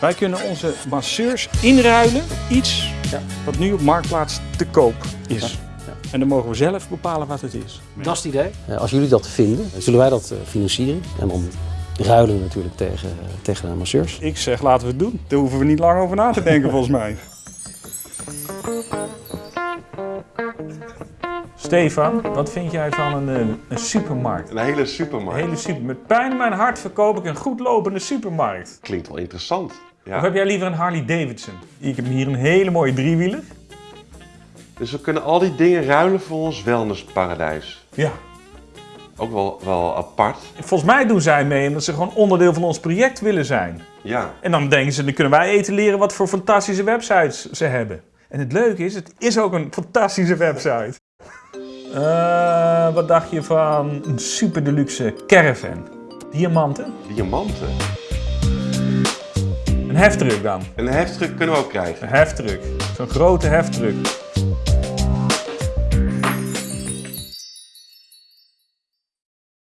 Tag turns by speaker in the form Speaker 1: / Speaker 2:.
Speaker 1: Wij kunnen onze masseurs inruilen, iets
Speaker 2: Ja.
Speaker 1: wat nu op Marktplaats te koop is.
Speaker 2: Ja, ja.
Speaker 1: En dan mogen we zelf bepalen wat het is.
Speaker 2: Dat is het idee. Als jullie dat vinden, zullen wij dat eh, financieren. En dan ruilen we natuurlijk tegen, eh, tegen de masseurs.
Speaker 1: Ik zeg laten we het doen. Daar hoeven we niet lang over na te denken volgens mij. Stefan, wat vind jij van een, een supermarkt?
Speaker 3: Een hele
Speaker 1: Een
Speaker 3: supermarkt.
Speaker 1: hele super. Met pijn in mijn hart verkoop ik een goed lopende supermarkt.
Speaker 3: Klinkt wel interessant. Ja.
Speaker 1: Of heb jij liever een Harley Davidson? Ik heb hier een hele mooie driewieler.
Speaker 3: Dus we kunnen al die dingen ruilen voor ons wellnessparadijs.
Speaker 1: Ja.
Speaker 3: Ook wel, wel apart.
Speaker 1: Volgens mij doen zij mee omdat ze gewoon onderdeel van ons project willen zijn.
Speaker 3: Ja.
Speaker 1: En dan denken ze, dan kunnen wij eten leren wat voor fantastische websites ze hebben. En het leuke is, het is ook een fantastische website. Eh, wat dacht je van een super deluxe caravan? Diamanten?
Speaker 3: Diamanten.
Speaker 1: Een heftruck dan.
Speaker 3: Een heftruck kunnen we ook krijgen.
Speaker 1: Een heftruck. Zo'n grote heftruck.